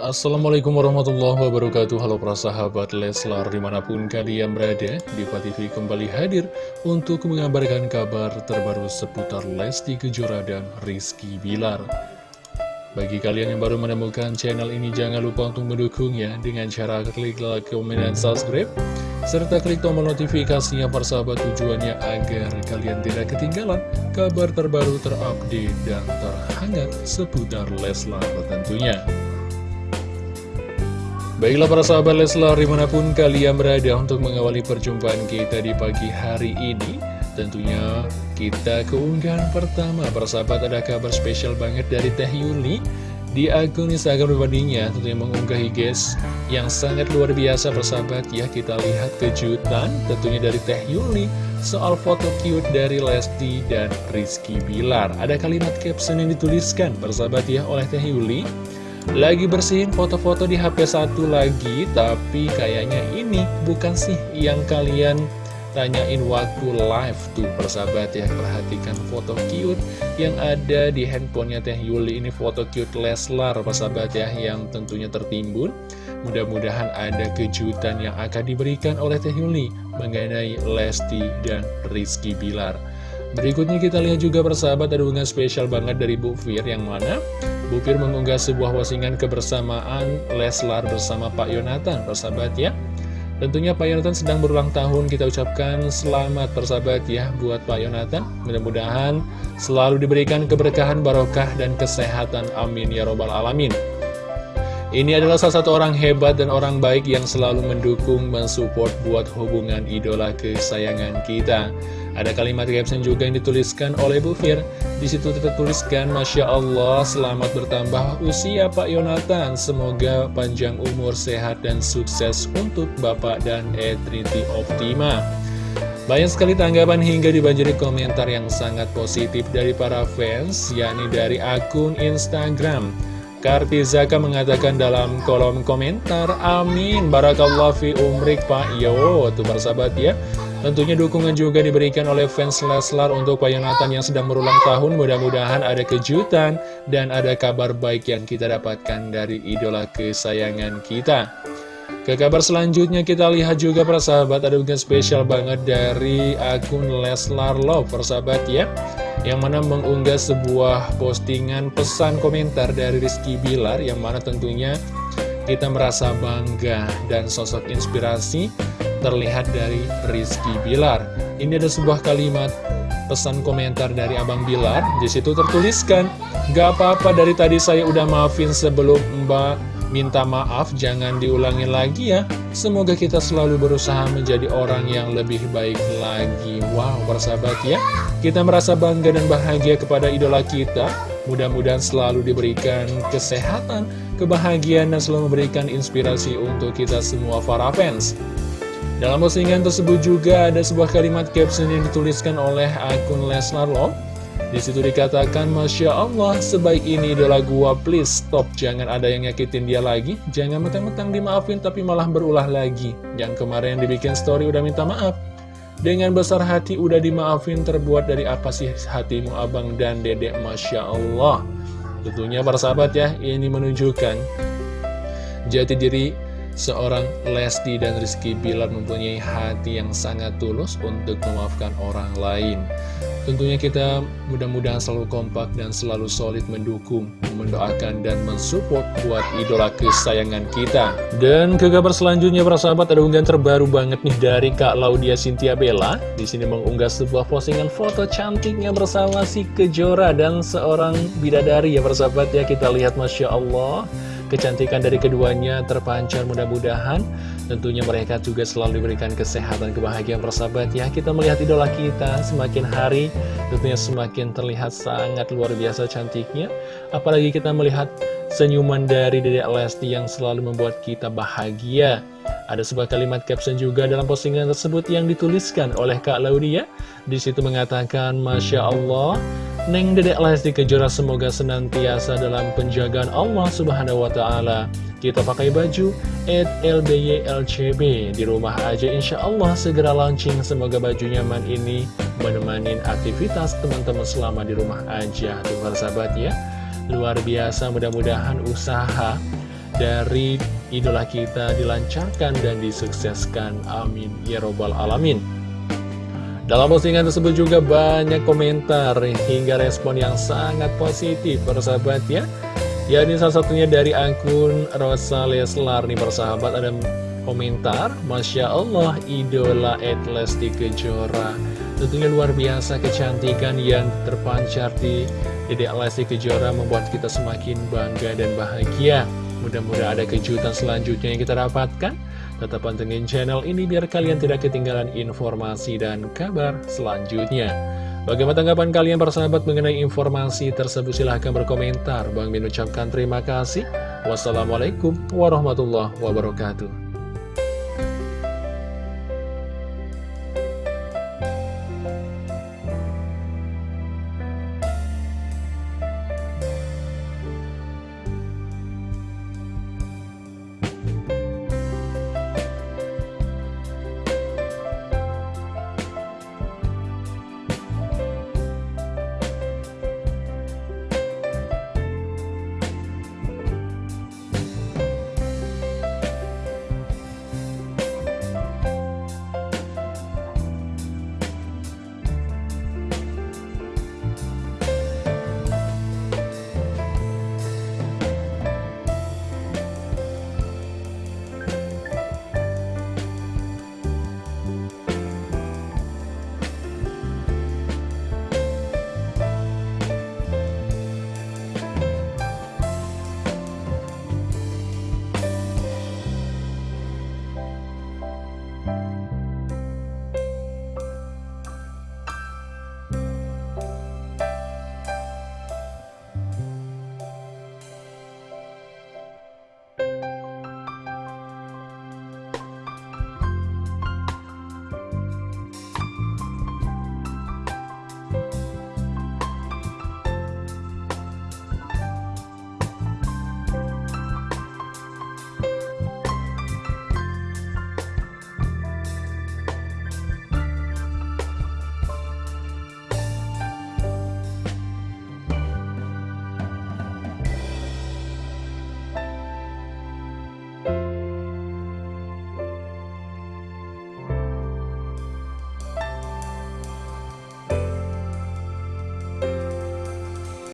Assalamualaikum warahmatullahi wabarakatuh Halo para sahabat Leslar di mana pun kalian berada Diva TV kembali hadir untuk mengabarkan kabar terbaru seputar Lesti Kejora dan Rizky Bilar Bagi kalian yang baru menemukan channel ini jangan lupa untuk mendukungnya dengan cara klik like, komen, dan subscribe serta klik tombol notifikasinya persahabat tujuannya agar kalian tidak ketinggalan kabar terbaru terupdate dan terhangat seputar Leslar tentunya. Baiklah para sahabat Leslar di mana pun kalian berada untuk mengawali perjumpaan kita di pagi hari ini Tentunya kita keunggahan pertama. Para sahabat ada kabar spesial banget dari Teh Yuli Di akun Instagram pribadinya tentunya mengunggahi guys yang sangat luar biasa persahabat ya Kita lihat kejutan tentunya dari Teh Yuli soal foto cute dari Lesti dan Rizky Bilar. Ada kalimat caption yang dituliskan persahabat ya oleh Teh Yuli lagi bersihin foto-foto di HP satu lagi, tapi kayaknya ini bukan sih yang kalian tanyain waktu live tuh persahabat ya. Perhatikan foto cute yang ada di handphonenya Teh Yuli. Ini foto cute Leslar persahabat ya, yang tentunya tertimbun. Mudah-mudahan ada kejutan yang akan diberikan oleh Teh Yuli mengenai Lesti dan Rizky Bilar. Berikutnya kita lihat juga persahabat ada hubungan spesial banget dari Bu Fir yang mana Bu Fir mengunggah sebuah wasingan kebersamaan Leslar bersama Pak Yonatan persahabat ya. Tentunya Pak Yonatan sedang berulang tahun kita ucapkan selamat persahabat ya buat Pak Yonatan. Mudah-mudahan selalu diberikan keberkahan barokah dan kesehatan. Amin ya robbal alamin. Ini adalah salah satu orang hebat dan orang baik yang selalu mendukung, mensupport buat hubungan idola kesayangan kita. Ada kalimat caption juga yang dituliskan oleh Bu Fir. Di situ tertuliskan, Masya Allah, selamat bertambah usia Pak Yonatan. Semoga panjang umur, sehat, dan sukses untuk Bapak dan Etriti Optima. Banyak sekali tanggapan hingga dibanjiri komentar yang sangat positif dari para fans, yakni dari akun Instagram. Kartizaka mengatakan dalam kolom komentar, Amin, Barakallah fi umrik Pak Yo, tuh persahabat ya. Tentunya dukungan juga diberikan oleh fans Leslar untuk Pak Yonatan yang sedang berulang tahun. Mudah-mudahan ada kejutan dan ada kabar baik yang kita dapatkan dari idola kesayangan kita. Ke kabar selanjutnya kita lihat juga persahabat ada bukan spesial banget dari akun Leslar Love persahabat ya yang mana mengunggah sebuah postingan pesan komentar dari Rizky Bilar yang mana tentunya kita merasa bangga dan sosok inspirasi terlihat dari Rizky Bilar. Ini ada sebuah kalimat pesan komentar dari Abang Bilar. Di situ tertuliskan, gak apa-apa dari tadi saya udah maafin sebelum Mbak minta maaf, jangan diulangi lagi ya. Semoga kita selalu berusaha menjadi orang yang lebih baik lagi. Wow, persahabat ya. Kita merasa bangga dan bahagia kepada idola kita. Mudah-mudahan selalu diberikan kesehatan, kebahagiaan, dan selalu memberikan inspirasi untuk kita semua para fans. Dalam postingan tersebut juga ada sebuah kalimat caption yang dituliskan oleh akun Lesnar Love. Di situ dikatakan, Masya Allah, sebaik ini idola gua, please stop. Jangan ada yang nyakitin dia lagi. Jangan mentang-mentang dimaafin tapi malah berulah lagi. Yang kemarin dibikin story udah minta maaf. Dengan besar hati udah dimaafin terbuat dari apa sih hatimu abang dan dedek Masya Allah. Tentunya para sahabat ya, ini menunjukkan jati diri seorang Lesti dan Rizky Bilar mempunyai hati yang sangat tulus untuk memaafkan orang lain. Tentunya kita mudah-mudahan selalu kompak dan selalu solid mendukung, mendoakan, dan mensupport buat idola kesayangan kita. Dan ke kabar selanjutnya, para sahabat, ada unggahan terbaru banget nih dari Kak Laudia Cynthia Bella. Di sini mengunggah sebuah postingan foto cantiknya bersama si Kejora dan seorang bidadari ya, para sahabat ya. Kita lihat, Masya Allah. Kecantikan dari keduanya terpancar mudah-mudahan. Tentunya mereka juga selalu diberikan kesehatan, kebahagiaan persahabat. Ya Kita melihat idola kita semakin hari tentunya semakin terlihat sangat luar biasa cantiknya. Apalagi kita melihat senyuman dari Dedek Lesti yang selalu membuat kita bahagia. Ada sebuah kalimat caption juga dalam postingan tersebut yang dituliskan oleh Kak Laudia. Di situ mengatakan, Masya Allah, Neng Dedek Lesti Kejora semoga senantiasa dalam penjagaan Allah Subhanahu Wa Taala. Kita pakai baju at LBYLCB di rumah aja insya Allah segera launching Semoga baju nyaman ini menemani aktivitas teman-teman selama di rumah aja Tuh sahabat ya Luar biasa mudah-mudahan usaha dari idola kita dilancarkan dan disukseskan. Amin. Ya Robbal Alamin. Dalam postingan tersebut juga banyak komentar hingga respon yang sangat positif persahabat ya Ya. Ini salah satunya dari akun Rosa Leslar nih persahabat ada komentar Masya Allah idola Lesti Kejora. Tentunya luar biasa kecantikan yang terpancar di Dede Lesti Kejora membuat kita semakin bangga dan bahagia. Mudah-mudahan ada kejutan selanjutnya yang kita dapatkan Tetap pantengin channel ini biar kalian tidak ketinggalan informasi dan kabar selanjutnya. Bagaimana tanggapan kalian persahabat mengenai informasi tersebut? Silahkan berkomentar. Bang Min ucapkan terima kasih. Wassalamualaikum warahmatullahi wabarakatuh.